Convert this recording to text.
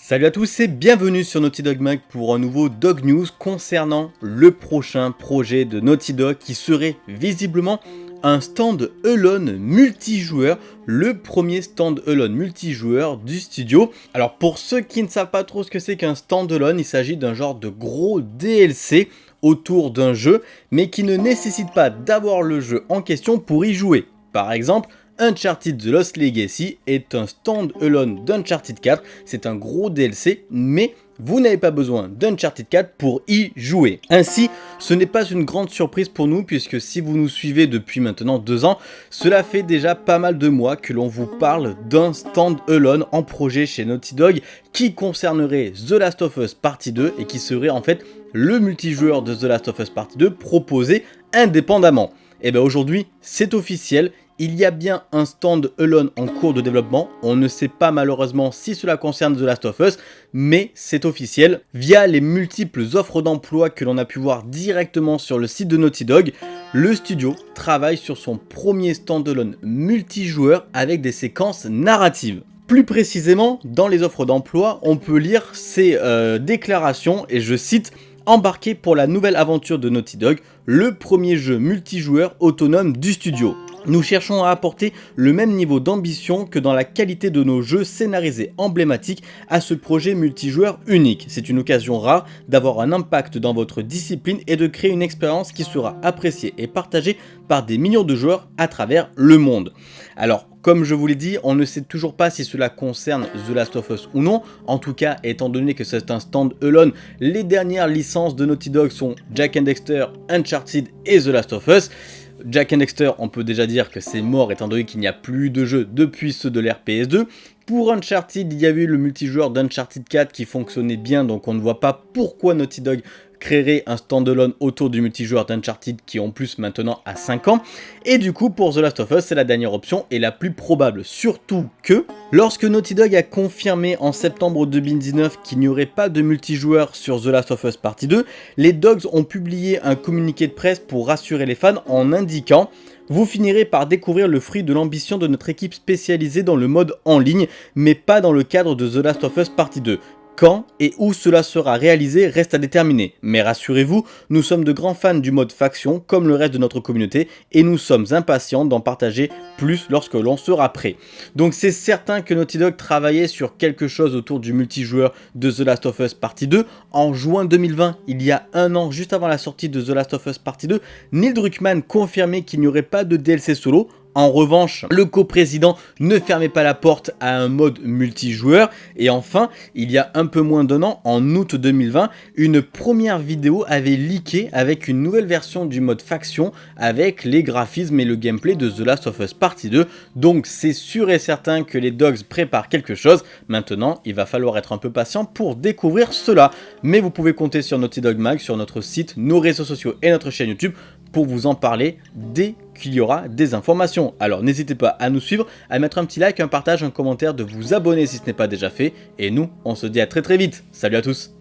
Salut à tous et bienvenue sur Naughty Dog Mag pour un nouveau Dog News concernant le prochain projet de Naughty Dog qui serait visiblement un stand Alone multijoueur, le premier stand Alone multijoueur du studio. Alors pour ceux qui ne savent pas trop ce que c'est qu'un stand Alone, il s'agit d'un genre de gros DLC autour d'un jeu, mais qui ne nécessite pas d'avoir le jeu en question pour y jouer. Par exemple, Uncharted The Lost Legacy est un stand-alone d'Uncharted 4, c'est un gros DLC, mais vous n'avez pas besoin d'Uncharted 4 pour y jouer. Ainsi, ce n'est pas une grande surprise pour nous puisque si vous nous suivez depuis maintenant deux ans, cela fait déjà pas mal de mois que l'on vous parle d'un stand-alone en projet chez Naughty Dog qui concernerait The Last of Us Partie 2 et qui serait en fait le multijoueur de The Last of Us Partie 2 proposé indépendamment. Et bien aujourd'hui, c'est officiel, il y a bien un stand Alone en cours de développement, on ne sait pas malheureusement si cela concerne The Last of Us, mais c'est officiel. Via les multiples offres d'emploi que l'on a pu voir directement sur le site de Naughty Dog, le studio travaille sur son premier stand-alone multijoueur avec des séquences narratives. Plus précisément, dans les offres d'emploi, on peut lire ces euh, déclarations, et je cite « Embarqué pour la nouvelle aventure de Naughty Dog, le premier jeu multijoueur autonome du studio ». Nous cherchons à apporter le même niveau d'ambition que dans la qualité de nos jeux scénarisés emblématiques à ce projet multijoueur unique. C'est une occasion rare d'avoir un impact dans votre discipline et de créer une expérience qui sera appréciée et partagée par des millions de joueurs à travers le monde. Alors, comme je vous l'ai dit, on ne sait toujours pas si cela concerne The Last of Us ou non. En tout cas, étant donné que c'est un stand-alone, les dernières licences de Naughty Dog sont Jack and Dexter, Uncharted et The Last of Us. Jack and Dexter, on peut déjà dire que c'est mort étant donné qu'il n'y a plus de jeux depuis ceux de l'ère PS2. Pour Uncharted, il y avait eu le multijoueur d'Uncharted 4 qui fonctionnait bien, donc on ne voit pas pourquoi Naughty Dog créerait un standalone autour du multijoueur d'Uncharted qui en plus maintenant a 5 ans. Et du coup pour The Last of Us c'est la dernière option et la plus probable. Surtout que lorsque Naughty Dog a confirmé en septembre 2019 qu'il n'y aurait pas de multijoueur sur The Last of Us Partie 2, les Dogs ont publié un communiqué de presse pour rassurer les fans en indiquant vous finirez par découvrir le fruit de l'ambition de notre équipe spécialisée dans le mode en ligne, mais pas dans le cadre de The Last of Us Partie 2. Quand et où cela sera réalisé reste à déterminer, mais rassurez-vous, nous sommes de grands fans du mode faction comme le reste de notre communauté et nous sommes impatients d'en partager plus lorsque l'on sera prêt. Donc c'est certain que Naughty Dog travaillait sur quelque chose autour du multijoueur de The Last of Us Partie 2 en juin 2020, il y a un an juste avant la sortie de The Last of Us Partie 2, Neil Druckmann confirmait qu'il n'y aurait pas de DLC solo, en revanche, le coprésident ne fermait pas la porte à un mode multijoueur. Et enfin, il y a un peu moins d'un an, en août 2020, une première vidéo avait leaké avec une nouvelle version du mode faction avec les graphismes et le gameplay de The Last of Us Partie 2. Donc c'est sûr et certain que les dogs préparent quelque chose. Maintenant, il va falloir être un peu patient pour découvrir cela. Mais vous pouvez compter sur Naughty Dog Mag, sur notre site, nos réseaux sociaux et notre chaîne YouTube pour vous en parler dès qu'il y aura des informations. Alors n'hésitez pas à nous suivre, à mettre un petit like, un partage, un commentaire, de vous abonner si ce n'est pas déjà fait. Et nous, on se dit à très très vite. Salut à tous